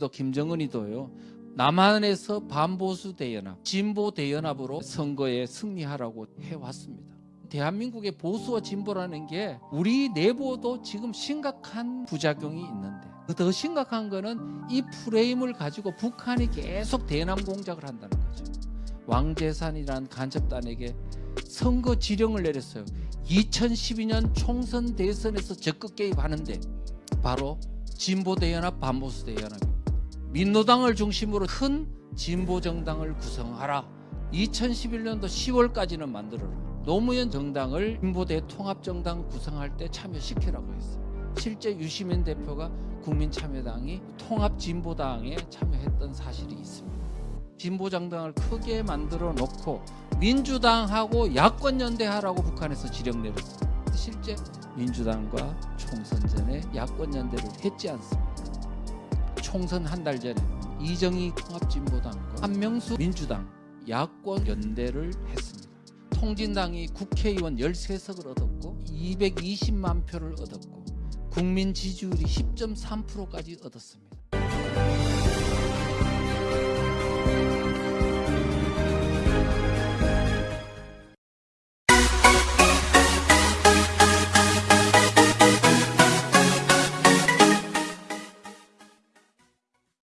또 김정은이도요. 남한에서 반보수 대연합, 진보 대연합으로 선거에 승리하라고 해왔습니다. 대한민국의 보수와 진보라는 게 우리 내부도 지금 심각한 부작용이 있는데 더 심각한 거는 이 프레임을 가지고 북한이 계속 대남 공작을 한다는 거죠. 왕재산이란 간첩단에게 선거 지령을 내렸어요. 2012년 총선 대선에서 적극 개입하는데 바로 진보 대연합, 반보수 대연합입니다. 민노당을 중심으로 큰 진보 정당을 구성하라. 2011년도 10월까지는 만들어라. 노무현 정당을 진보대 통합정당 구성할 때 참여시키라고 했어요. 실제 유시민 대표가 국민참여당이 통합진보당에 참여했던 사실이 있습니다. 진보정당을 크게 만들어 놓고 민주당하고 야권연대하라고 북한에서 지령 내렸어요. 실제 민주당과 총선 전에 야권연대를 했지 않습니까? 총선 한 달 전에 이정희 통합진보당과 한명수 민주당 야권 연대를 했습니다. 통진당이 국회의원 13석을 얻었고 220만 표를 얻었고 국민 지지율이 10.3%까지 얻었습니다.